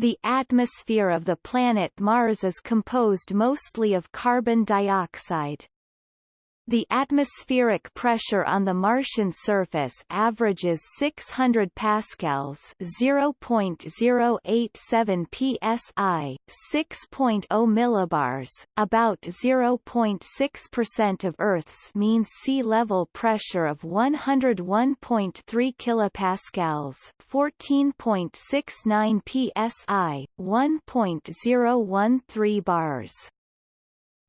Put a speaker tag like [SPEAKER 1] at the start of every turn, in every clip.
[SPEAKER 1] The atmosphere of the planet Mars is composed mostly of carbon dioxide. The atmospheric pressure on the Martian surface averages 600 pascals, 0.087 psi, 6.0 millibars, about 0.6% of Earth's mean sea level pressure of 101.3 kilopascals, 14.69 psi, 1.013 bars.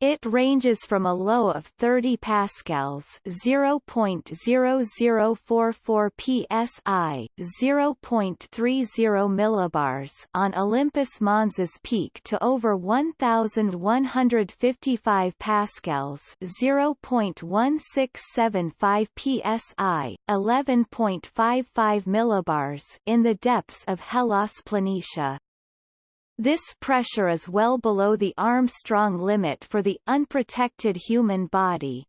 [SPEAKER 1] It ranges from a low of 30 pascals, 0.0044 psi, 0.30 millibars on Olympus Mons's peak to over 1155 pascals, 0.1675 psi, 11.55 millibars in the depths of Hellas Planitia. This pressure is well below the Armstrong limit for the unprotected human body.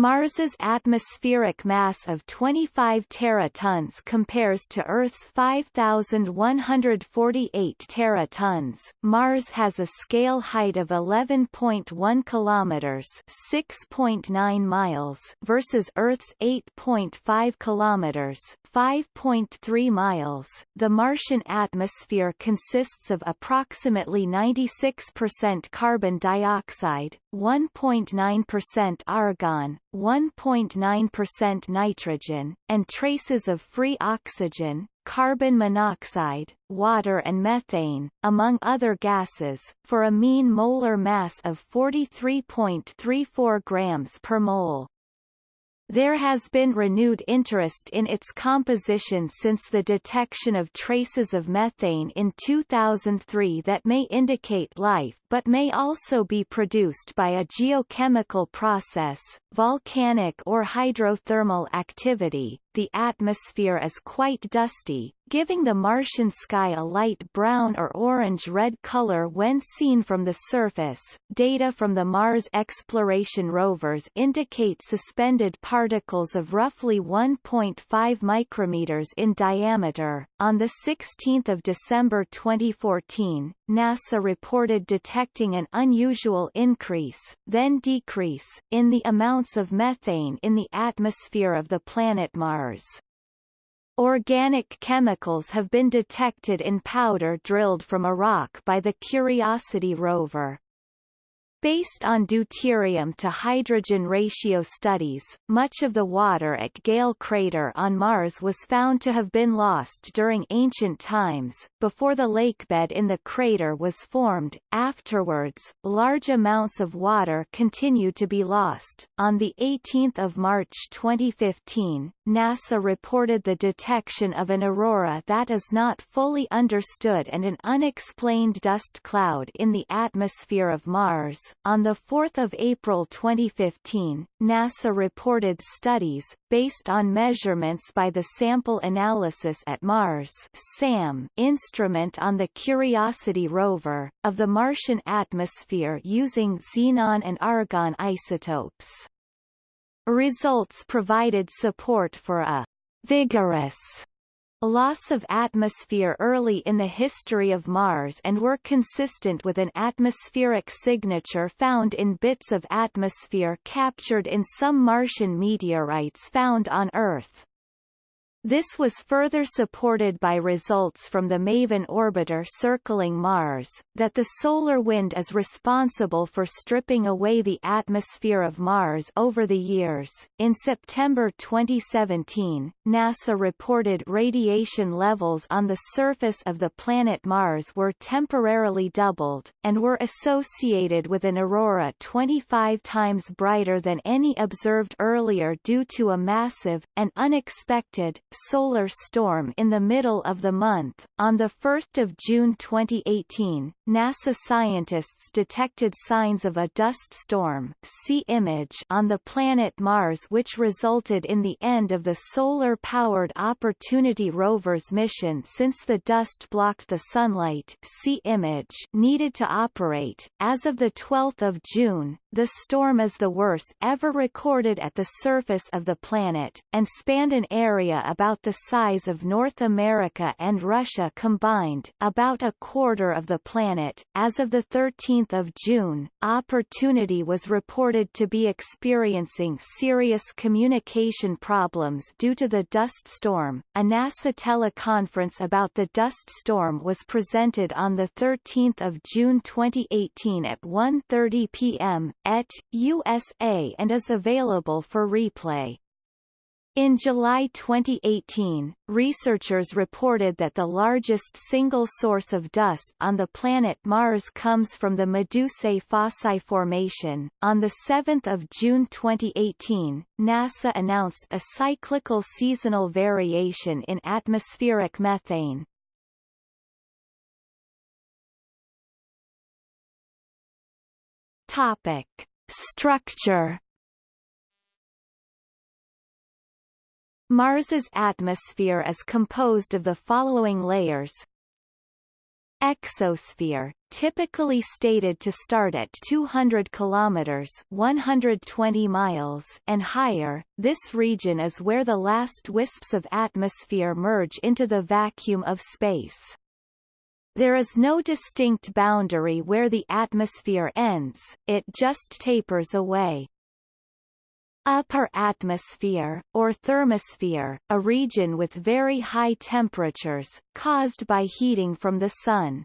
[SPEAKER 1] Mars's atmospheric mass of 25 teratons compares to Earth's 5,148 teratons. Mars has a scale height of 11.1 kilometers (6.9 miles) versus Earth's 8.5 kilometers (5.3 miles). The Martian atmosphere consists of approximately 96% carbon dioxide, 1.9% argon, 1.9% nitrogen, and traces of free oxygen, carbon monoxide, water and methane, among other gases, for a mean molar mass of 43.34 grams per mole. There has been renewed interest in its composition since the detection of traces of methane in 2003 that may indicate life but may also be produced by a geochemical process, volcanic or hydrothermal activity. The atmosphere is quite dusty, giving the Martian sky a light brown or orange-red color when seen from the surface. Data from the Mars exploration rovers indicate suspended particles of roughly 1.5 micrometers in diameter. On the 16th of December 2014, NASA reported detecting an unusual increase, then decrease, in the amounts of methane in the atmosphere of the planet Mars. Organic chemicals have been detected in powder drilled from a rock by the Curiosity rover. Based on deuterium to hydrogen ratio studies, much of the water at Gale crater on Mars was found to have been lost during ancient times, before the lakebed in the crater was formed. Afterwards, large amounts of water continued to be lost. On the 18th of March 2015, NASA reported the detection of an aurora that is not fully understood and an unexplained dust cloud in the atmosphere of Mars on 4 April 2015, NASA reported studies, based on measurements by the Sample Analysis at Mars SAM instrument on the Curiosity rover, of the Martian atmosphere using xenon and argon isotopes. Results provided support for a vigorous loss of atmosphere early in the history of Mars and were consistent with an atmospheric signature found in bits of atmosphere captured in some Martian meteorites found on Earth. This was further supported by results from the MAVEN orbiter circling Mars, that the solar wind is responsible for stripping away the atmosphere of Mars over the years. In September 2017, NASA reported radiation levels on the surface of the planet Mars were temporarily doubled, and were associated with an aurora 25 times brighter than any observed earlier due to a massive, and unexpected, solar storm in the middle of the month. On 1 June 2018, NASA scientists detected signs of a dust storm see image on the planet Mars which resulted in the end of the solar-powered Opportunity rover's mission since the dust blocked the sunlight see image needed to operate. As of 12 June, the storm is the worst ever recorded at the surface of the planet, and spanned an area about the size of North America and Russia combined, about a quarter of the planet. As of 13 June, Opportunity was reported to be experiencing serious communication problems due to the dust storm. A NASA teleconference about the dust storm was presented on 13 June 2018 at 1.30 p.m et, USA and is available for replay. In July 2018, researchers reported that the largest single source of dust on the planet Mars comes from the Medusae Fossae Formation. On 7 June 2018, NASA announced a cyclical seasonal variation in atmospheric methane. Topic. Structure Mars's atmosphere is composed of the following layers Exosphere, typically stated to start at 200 kilometers 120 miles and higher, this region is where the last wisps of atmosphere merge into the vacuum of space. There is no distinct boundary where the atmosphere ends, it just tapers away. Upper atmosphere, or thermosphere, a region with very high temperatures, caused by heating from the sun.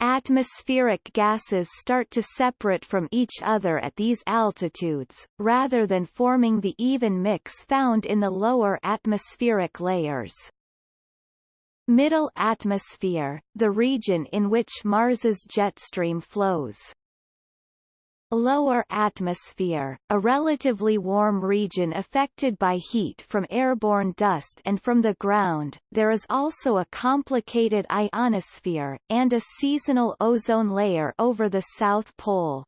[SPEAKER 1] Atmospheric gases start to separate from each other at these altitudes, rather than forming the even mix found in the lower atmospheric layers. Middle atmosphere, the region in which Mars's jet stream flows. Lower atmosphere, a relatively warm region affected by heat from airborne dust and from the ground. There is also a complicated ionosphere, and a seasonal ozone layer over the South Pole.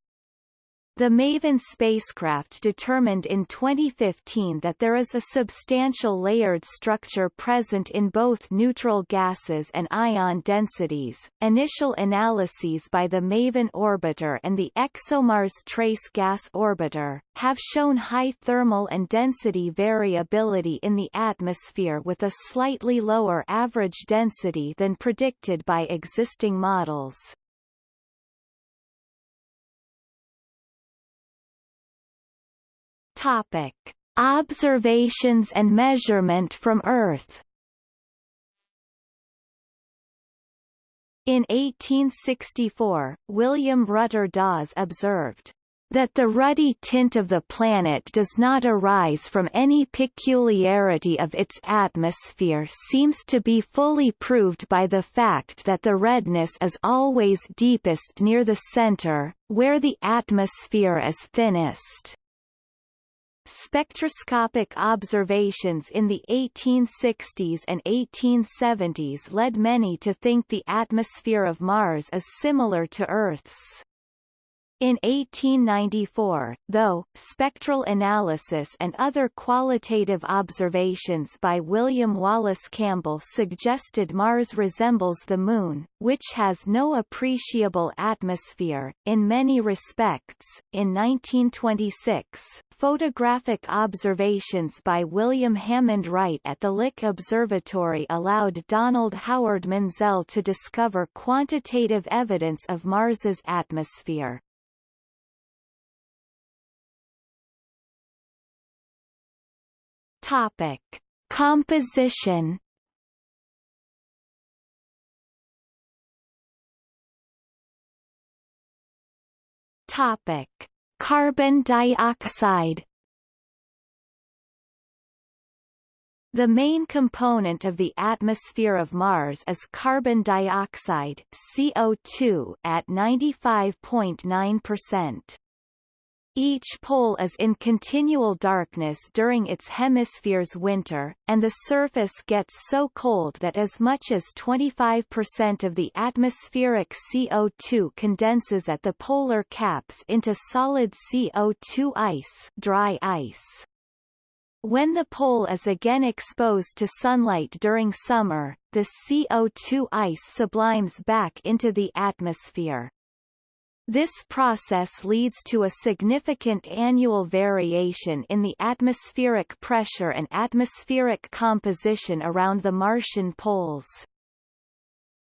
[SPEAKER 1] The MAVEN spacecraft determined in 2015 that there is a substantial layered structure present in both neutral gases and ion densities. Initial analyses by the MAVEN orbiter and the ExoMars Trace Gas Orbiter have shown high thermal and density variability in the atmosphere with a slightly lower average density than predicted by existing models. Topic: Observations and measurement from Earth. In 1864, William Rutter Dawes observed that the ruddy tint of the planet does not arise from any peculiarity of its atmosphere seems to be fully proved by the fact that the redness is always deepest near the center, where the atmosphere is thinnest. Spectroscopic observations in the 1860s and 1870s led many to think the atmosphere of Mars is similar to Earth's. In 1894, though, spectral analysis and other qualitative observations by William Wallace Campbell suggested Mars resembles the Moon, which has no appreciable atmosphere. In many respects, in 1926, photographic observations by William Hammond Wright at the Lick Observatory allowed Donald Howard Menzel to discover quantitative evidence of Mars's atmosphere. Topic: Composition. Topic: Carbon dioxide. The main component of the atmosphere of Mars is carbon dioxide CO2 at 95.9%. Each pole is in continual darkness during its hemisphere's winter, and the surface gets so cold that as much as 25% of the atmospheric CO2 condenses at the polar caps into solid CO2 ice, dry ice. When the pole is again exposed to sunlight during summer, the CO2 ice sublimes back into the atmosphere. This process leads to a significant annual variation in the atmospheric pressure and atmospheric composition around the Martian poles.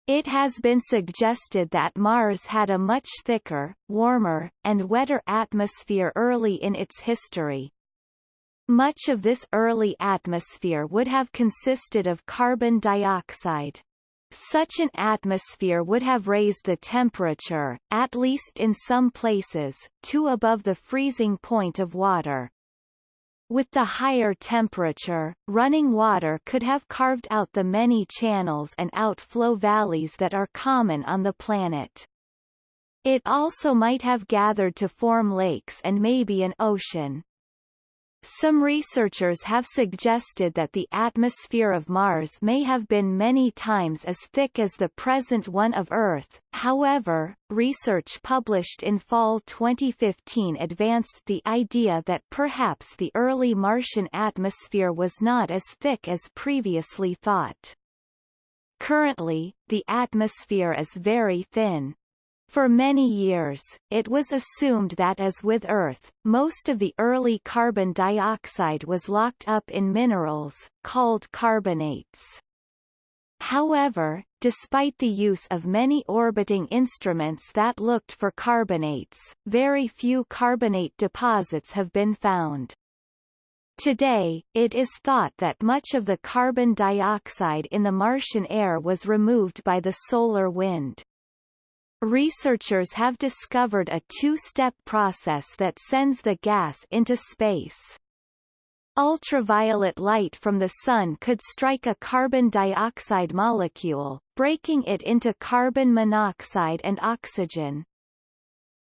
[SPEAKER 1] It has been suggested that Mars had a much thicker, warmer, and wetter atmosphere early in its history. Much of this early atmosphere would have consisted of carbon dioxide. Such an atmosphere would have raised the temperature, at least in some places, to above the freezing point of water. With the higher temperature, running water could have carved out the many channels and outflow valleys that are common on the planet. It also might have gathered to form lakes and maybe an ocean. Some researchers have suggested that the atmosphere of Mars may have been many times as thick as the present one of Earth, however, research published in fall 2015 advanced the idea that perhaps the early Martian atmosphere was not as thick as previously thought. Currently, the atmosphere is very thin. For many years, it was assumed that as with Earth, most of the early carbon dioxide was locked up in minerals, called carbonates. However, despite the use of many orbiting instruments that looked for carbonates, very few carbonate deposits have been found. Today, it is thought that much of the carbon dioxide in the Martian air was removed by the solar wind. Researchers have discovered a two-step process that sends the gas into space. Ultraviolet light from the sun could strike a carbon dioxide molecule, breaking it into carbon monoxide and oxygen.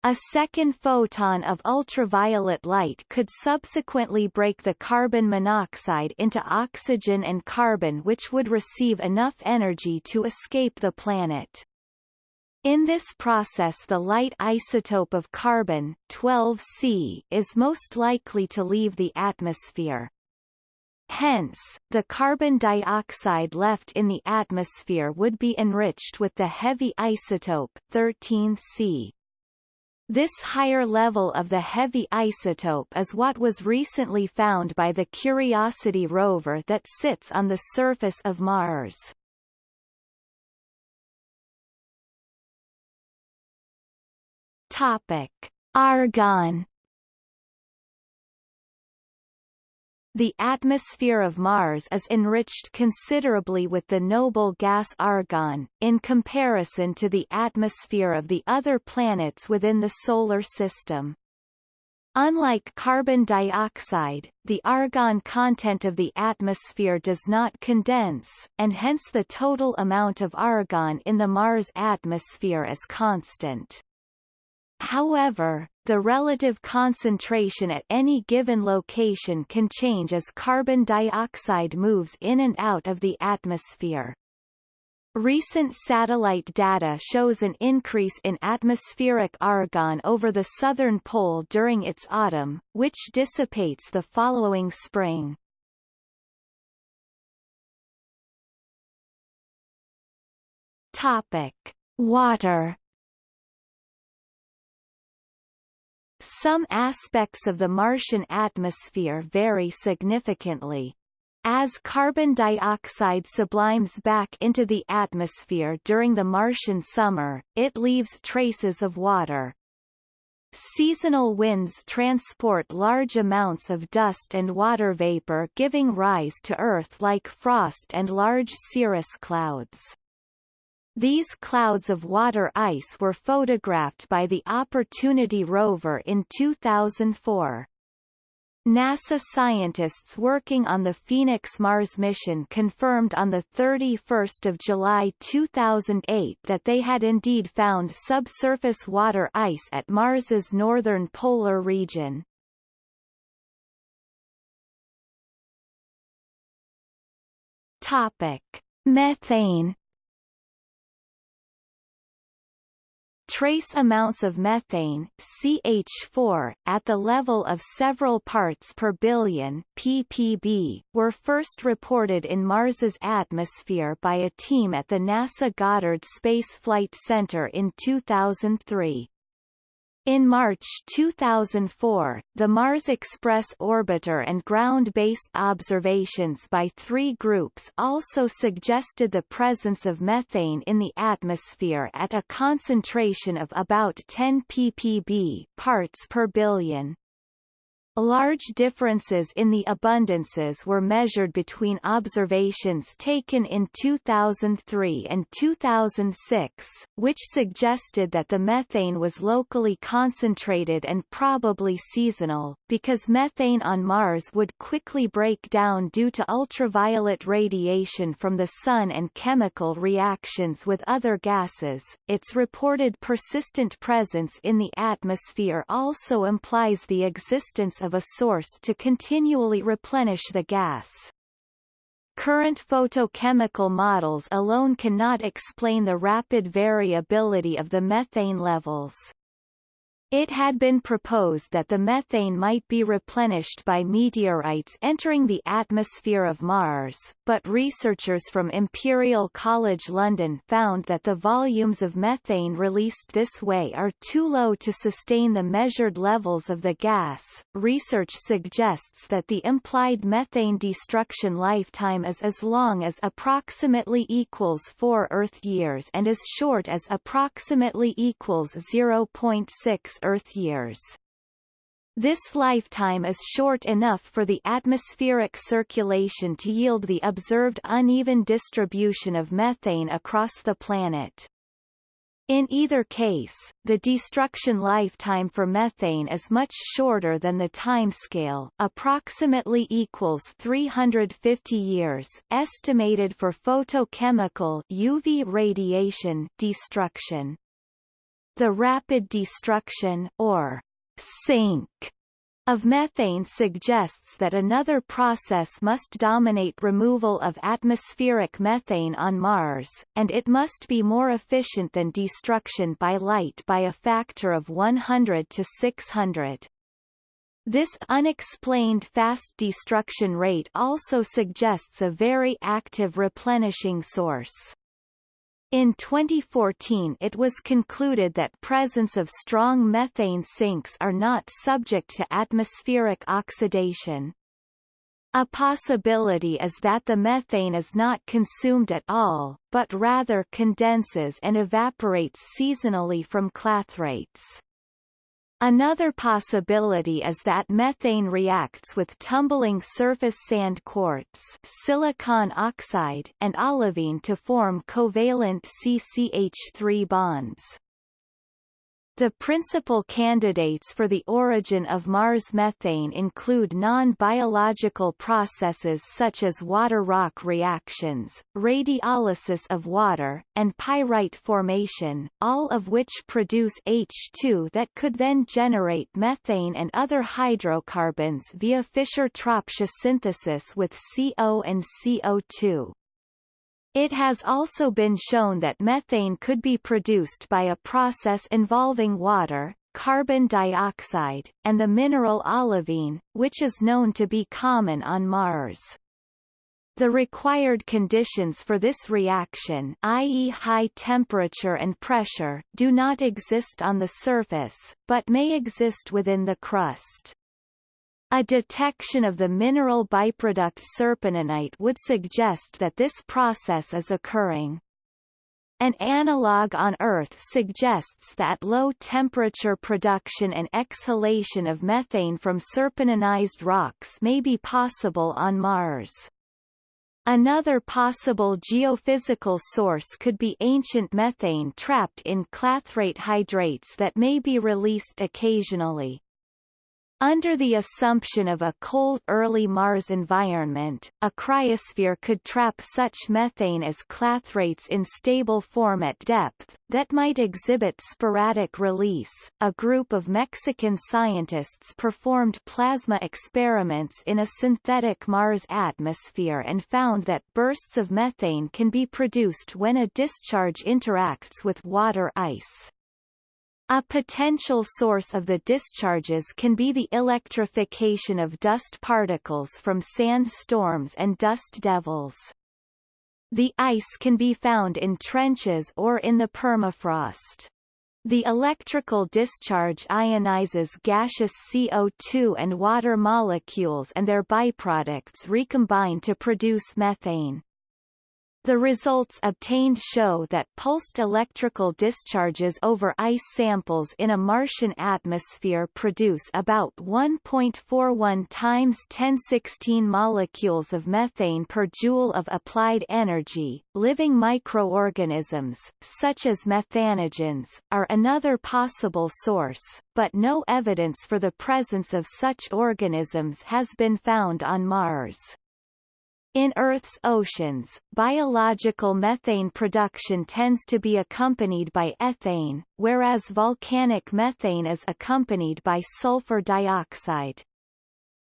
[SPEAKER 1] A second photon of ultraviolet light could subsequently break the carbon monoxide into oxygen and carbon which would receive enough energy to escape the planet. In this process the light isotope of carbon 12C is most likely to leave the atmosphere. Hence, the carbon dioxide left in the atmosphere would be enriched with the heavy isotope 13C. This higher level of the heavy isotope is what was recently found by the Curiosity rover that sits on the surface of Mars. Topic: Argon The atmosphere of Mars is enriched considerably with the noble gas argon, in comparison to the atmosphere of the other planets within the Solar System. Unlike carbon dioxide, the argon content of the atmosphere does not condense, and hence the total amount of argon in the Mars atmosphere is constant. However, the relative concentration at any given location can change as carbon dioxide moves in and out of the atmosphere. Recent satellite data shows an increase in atmospheric argon over the southern pole during its autumn, which dissipates the following spring. Topic: Water Some aspects of the Martian atmosphere vary significantly. As carbon dioxide sublimes back into the atmosphere during the Martian summer, it leaves traces of water. Seasonal winds transport large amounts of dust and water vapor giving rise to Earth-like frost and large cirrus clouds. These clouds of water ice were photographed by the Opportunity rover in 2004. NASA scientists working on the Phoenix Mars mission confirmed on 31 July 2008 that they had indeed found subsurface water ice at Mars's northern polar region. Topic. Methane Trace amounts of methane CH4 at the level of several parts per billion ppb were first reported in Mars's atmosphere by a team at the NASA Goddard Space Flight Center in 2003. In March 2004, the Mars Express orbiter and ground-based observations by three groups also suggested the presence of methane in the atmosphere at a concentration of about 10 ppb parts per billion. Large differences in the abundances were measured between observations taken in 2003 and 2006, which suggested that the methane was locally concentrated and probably seasonal, because methane on Mars would quickly break down due to ultraviolet radiation from the Sun and chemical reactions with other gases. Its reported persistent presence in the atmosphere also implies the existence of of a source to continually replenish the gas. Current photochemical models alone cannot explain the rapid variability of the methane levels. It had been proposed that the methane might be replenished by meteorites entering the atmosphere of Mars, but researchers from Imperial College London found that the volumes of methane released this way are too low to sustain the measured levels of the gas. Research suggests that the implied methane destruction lifetime is as long as approximately equals 4 Earth years and as short as approximately equals 0.6 Earth years. This lifetime is short enough for the atmospheric circulation to yield the observed uneven distribution of methane across the planet. In either case, the destruction lifetime for methane is much shorter than the timescale, approximately equals 350 years, estimated for photochemical UV radiation destruction. The rapid destruction or sink of methane suggests that another process must dominate removal of atmospheric methane on Mars, and it must be more efficient than destruction by light by a factor of 100 to 600. This unexplained fast destruction rate also suggests a very active replenishing source. In 2014 it was concluded that presence of strong methane sinks are not subject to atmospheric oxidation. A possibility is that the methane is not consumed at all, but rather condenses and evaporates seasonally from clathrates. Another possibility is that methane reacts with tumbling surface sand quartz silicon oxide and olivine to form covalent CCH3 bonds. The principal candidates for the origin of Mars methane include non-biological processes such as water-rock reactions, radiolysis of water, and pyrite formation, all of which produce H2 that could then generate methane and other hydrocarbons via Fischer-Tropsch synthesis with CO and CO2. It has also been shown that methane could be produced by a process involving water, carbon dioxide, and the mineral olivine, which is known to be common on Mars. The required conditions for this reaction i.e. high temperature and pressure do not exist on the surface, but may exist within the crust. A detection of the mineral byproduct serpentinite would suggest that this process is occurring. An analog on Earth suggests that low-temperature production and exhalation of methane from serpentinized rocks may be possible on Mars. Another possible geophysical source could be ancient methane trapped in clathrate hydrates that may be released occasionally. Under the assumption of a cold early Mars environment, a cryosphere could trap such methane as clathrates in stable form at depth, that might exhibit sporadic release. A group of Mexican scientists performed plasma experiments in a synthetic Mars atmosphere and found that bursts of methane can be produced when a discharge interacts with water ice. A potential source of the discharges can be the electrification of dust particles from sand storms and dust devils. The ice can be found in trenches or in the permafrost. The electrical discharge ionizes gaseous CO2 and water molecules and their byproducts recombine to produce methane. The results obtained show that pulsed electrical discharges over ice samples in a Martian atmosphere produce about 1.41 times 1016 molecules of methane per joule of applied energy. Living microorganisms, such as methanogens, are another possible source, but no evidence for the presence of such organisms has been found on Mars. In Earth's oceans, biological methane production tends to be accompanied by ethane, whereas volcanic methane is accompanied by sulfur dioxide.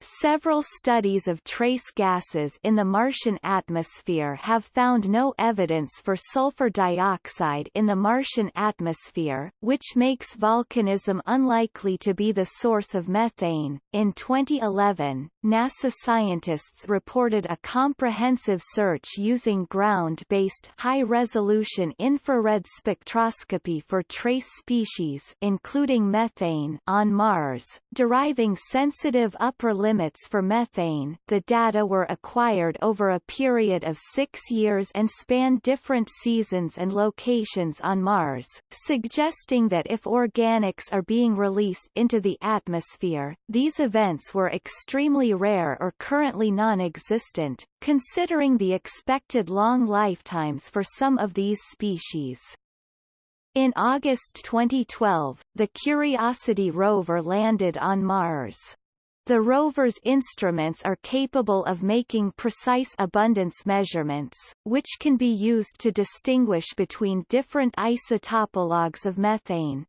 [SPEAKER 1] Several studies of trace gases in the Martian atmosphere have found no evidence for sulfur dioxide in the Martian atmosphere, which makes volcanism unlikely to be the source of methane. In 2011, NASA scientists reported a comprehensive search using ground-based high-resolution infrared spectroscopy for trace species including methane on Mars, deriving sensitive upper limit limits for methane the data were acquired over a period of six years and spanned different seasons and locations on Mars, suggesting that if organics are being released into the atmosphere, these events were extremely rare or currently non-existent, considering the expected long lifetimes for some of these species. In August 2012, the Curiosity rover landed on Mars. The rover's instruments are capable of making precise abundance measurements, which can be used to distinguish between different isotopologues of methane.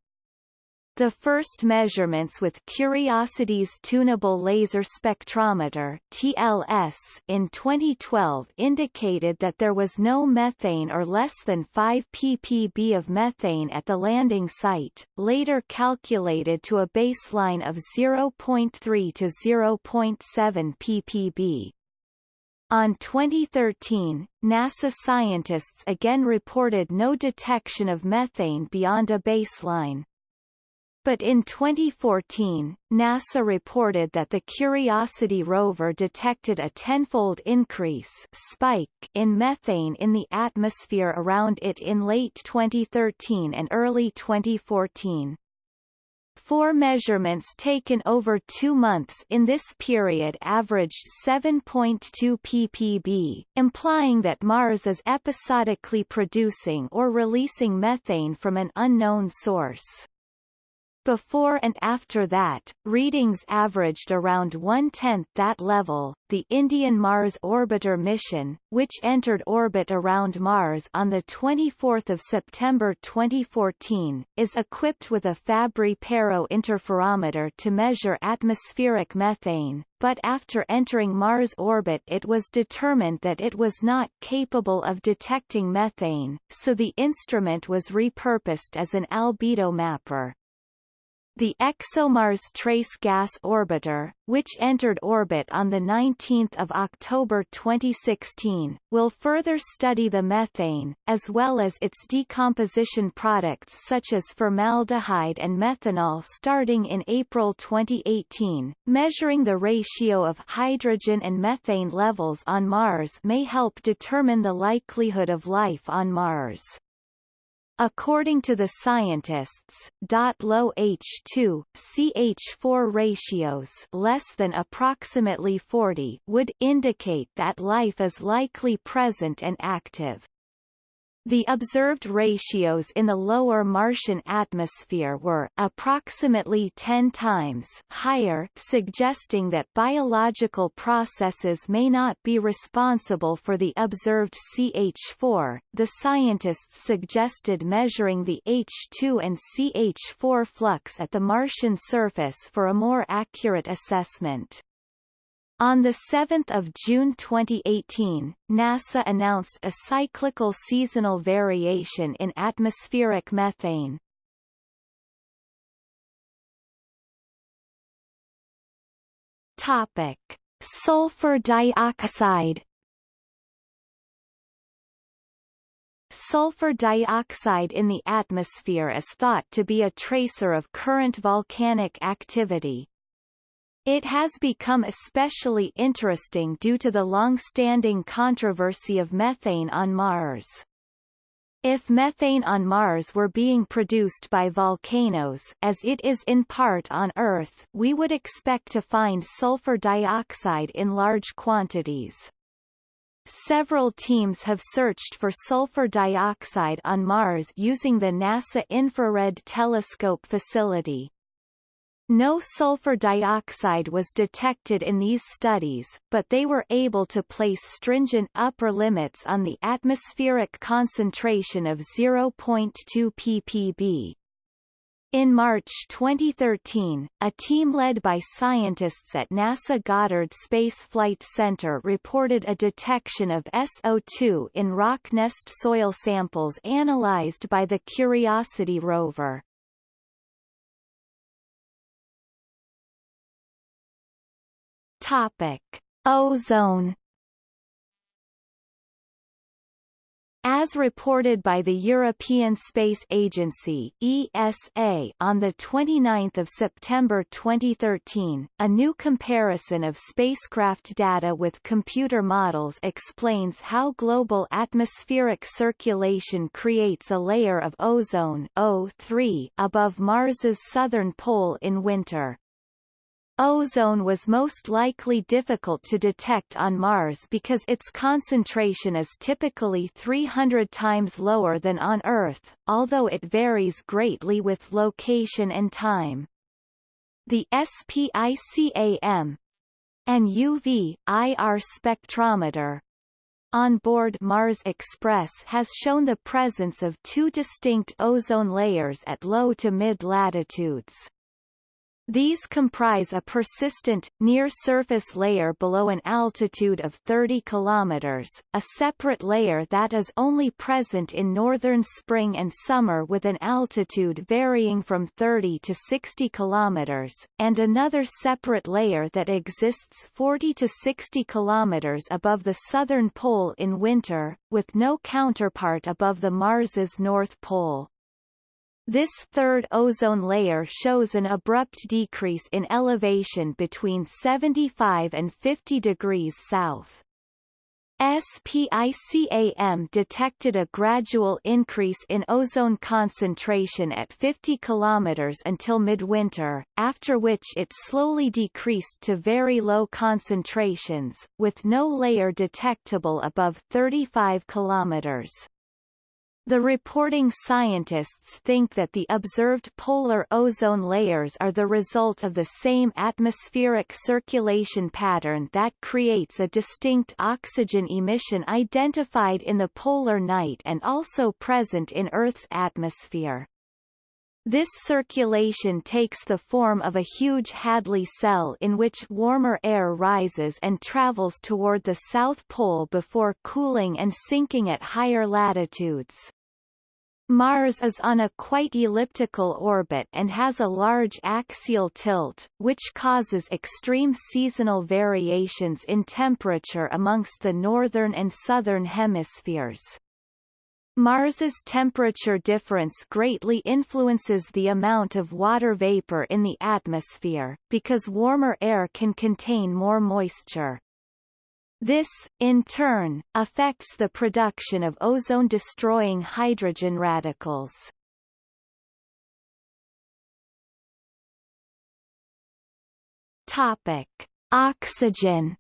[SPEAKER 1] The first measurements with Curiosity's Tunable Laser Spectrometer TLS in 2012 indicated that there was no methane or less than 5 ppb of methane at the landing site, later calculated to a baseline of 0.3 to 0.7 ppb. On 2013, NASA scientists again reported no detection of methane beyond a baseline. But in 2014, NASA reported that the Curiosity rover detected a tenfold increase spike in methane in the atmosphere around it in late 2013 and early 2014. Four measurements taken over two months in this period averaged 7.2 ppb, implying that Mars is episodically producing or releasing methane from an unknown source. Before and after that, readings averaged around one-tenth that level. The Indian Mars Orbiter mission, which entered orbit around Mars on the 24th of September 2014, is equipped with a Fabry-Perot interferometer to measure atmospheric methane, but after entering Mars orbit it was determined that it was not capable of detecting methane, so the instrument was repurposed as an albedo mapper. The ExoMars Trace Gas Orbiter, which entered orbit on 19 October 2016, will further study the methane, as well as its decomposition products such as formaldehyde and methanol starting in April 2018. Measuring the ratio of hydrogen and methane levels on Mars may help determine the likelihood of life on Mars. According to the scientists, low H2 CH4 ratios less than approximately 40 would indicate that life is likely present and active. The observed ratios in the lower Martian atmosphere were approximately 10 times higher suggesting that biological processes may not be responsible for the observed CH4. The scientists suggested measuring the H2 and CH4 flux at the Martian surface for a more accurate assessment. On 7 June 2018, NASA announced a cyclical seasonal variation in atmospheric methane. Topic: Sulfur dioxide Sulfur dioxide in the atmosphere is thought to be a tracer of current volcanic activity. It has become especially interesting due to the long-standing controversy of methane on Mars. If methane on Mars were being produced by volcanoes as it is in part on Earth we would expect to find sulfur dioxide in large quantities. Several teams have searched for sulfur dioxide on Mars using the NASA Infrared Telescope facility. No sulfur dioxide was detected in these studies, but they were able to place stringent upper limits on the atmospheric concentration of 0.2 ppb. In March 2013, a team led by scientists at NASA Goddard Space Flight Center reported a detection of SO2 in Rocknest soil samples analyzed by the Curiosity rover. Topic: Ozone As reported by the European Space Agency ESA on 29 September 2013, a new comparison of spacecraft data with computer models explains how global atmospheric circulation creates a layer of ozone O3 above Mars's southern pole in winter. Ozone was most likely difficult to detect on Mars because its concentration is typically 300 times lower than on Earth, although it varies greatly with location and time. The SPICAM and UV, IR spectrometer on board Mars Express has shown the presence of two distinct ozone layers at low to mid latitudes. These comprise a persistent, near-surface layer below an altitude of 30 km, a separate layer that is only present in northern spring and summer with an altitude varying from 30 to 60 km, and another separate layer that exists 40 to 60 km above the southern pole in winter, with no counterpart above the Mars's north pole. This third ozone layer shows an abrupt decrease in elevation between 75 and 50 degrees south. SPICAM detected a gradual increase in ozone concentration at 50 km until midwinter, after which it slowly decreased to very low concentrations, with no layer detectable above 35 km. The reporting scientists think that the observed polar ozone layers are the result of the same atmospheric circulation pattern that creates a distinct oxygen emission identified in the polar night and also present in Earth's atmosphere. This circulation takes the form of a huge Hadley cell in which warmer air rises and travels toward the South Pole before cooling and sinking at higher latitudes. Mars is on a quite elliptical orbit and has a large axial tilt, which causes extreme seasonal variations in temperature amongst the northern and southern hemispheres. Mars's temperature difference greatly influences the amount of water vapor in the atmosphere, because warmer air can contain more moisture. This, in turn, affects the production of ozone-destroying hydrogen radicals. Topic: Oxygen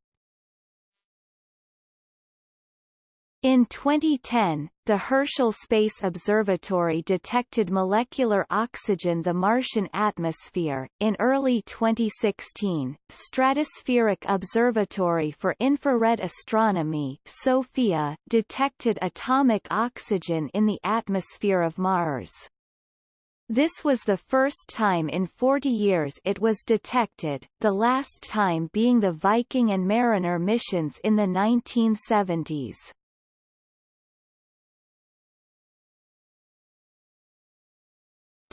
[SPEAKER 1] In 2010, the Herschel Space Observatory detected molecular oxygen the Martian atmosphere. In early 2016, Stratospheric Observatory for Infrared Astronomy SOFIA detected atomic oxygen in the atmosphere of Mars. This was the first time in 40 years it was detected, the last time being the Viking and Mariner missions in the 1970s.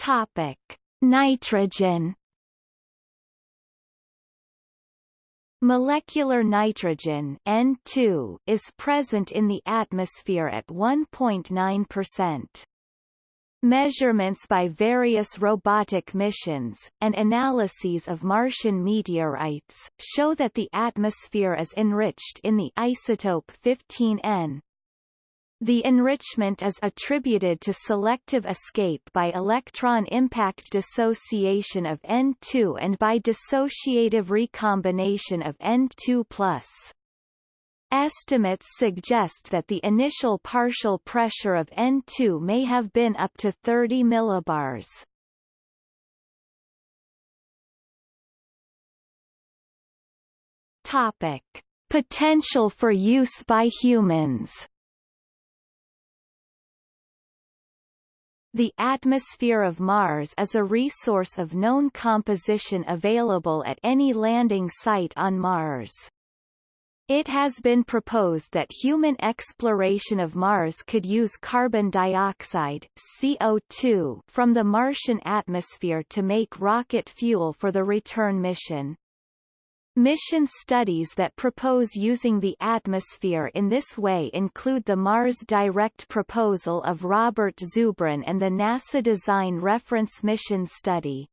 [SPEAKER 1] Topic: Nitrogen. Molecular nitrogen N2 is present in the atmosphere at 1.9%. Measurements by various robotic missions, and analyses of Martian meteorites, show that the atmosphere is enriched in the isotope 15N. The enrichment is attributed to selective escape by electron impact dissociation of N2 and by dissociative recombination of N2+. Estimates suggest that the initial partial pressure of N2 may have been up to 30 millibars. Topic: Potential for use by humans. The atmosphere of Mars is a resource of known composition available at any landing site on Mars. It has been proposed that human exploration of Mars could use carbon dioxide CO2 from the Martian atmosphere to make rocket fuel for the return mission. Mission studies that propose using the atmosphere in this way include the Mars Direct proposal of Robert Zubrin and the NASA Design Reference Mission Study.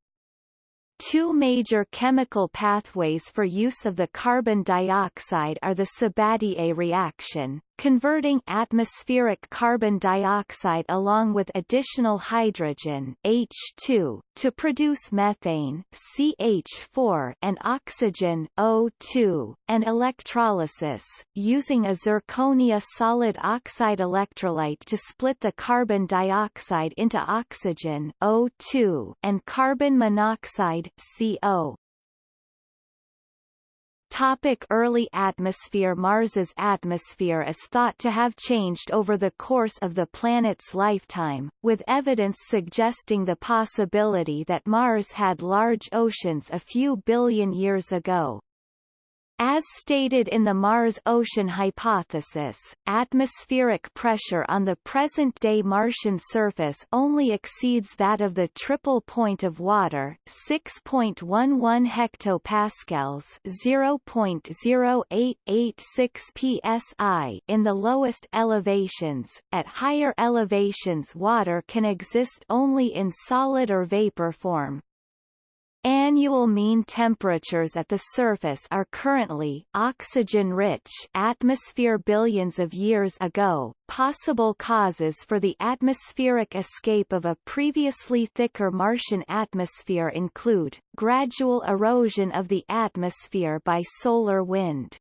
[SPEAKER 1] Two major chemical pathways for use of the carbon dioxide are the Sabatier reaction, converting atmospheric carbon dioxide along with additional hydrogen H2 to produce methane CH4 and oxygen O2, and electrolysis, using a zirconia solid oxide electrolyte to split the carbon dioxide into oxygen O2 and carbon monoxide CO. Topic early atmosphere Mars's atmosphere is thought to have changed over the course of the planet's lifetime, with evidence suggesting the possibility that Mars had large oceans a few billion years ago. As stated in the Mars-ocean hypothesis, atmospheric pressure on the present-day Martian surface only exceeds that of the triple point of water 6.11 hectopascals 0.0886 psi in the lowest elevations. At higher elevations water can exist only in solid or vapor form, Annual mean temperatures at the surface are currently oxygen-rich atmosphere billions of years ago. Possible causes for the atmospheric escape of a previously thicker Martian atmosphere include gradual erosion of the atmosphere by solar wind.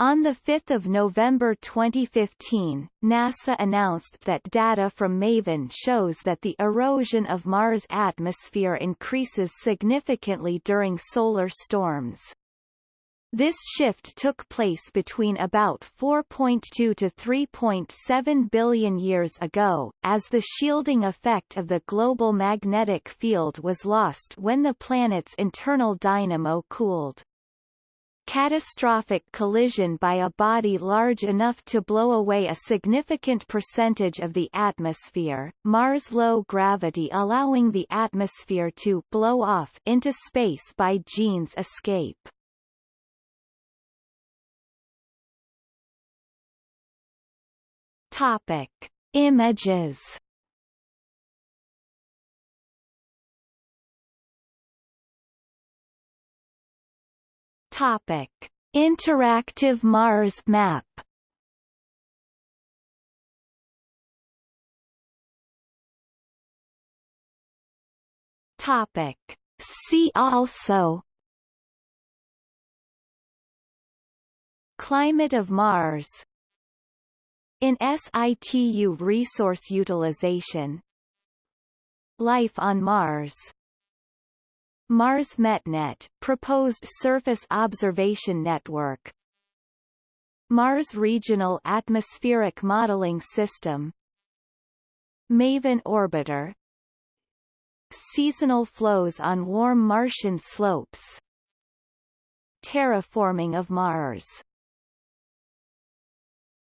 [SPEAKER 1] On 5 November 2015, NASA announced that data from MAVEN shows that the erosion of Mars' atmosphere increases significantly during solar storms. This shift took place between about 4.2 to 3.7 billion years ago, as the shielding effect of the global magnetic field was lost when the planet's internal dynamo cooled catastrophic collision by a body large enough to blow away a significant percentage of the atmosphere, Mars low gravity allowing the atmosphere to blow off into space by Jeans escape. Topic. Images Topic: Interactive Mars map. Topic: See also. Climate of Mars. In situ resource utilization. Life on Mars Mars MetNet, proposed surface observation network. Mars Regional Atmospheric Modeling System. MAVEN Orbiter. Seasonal flows on warm Martian slopes. Terraforming of Mars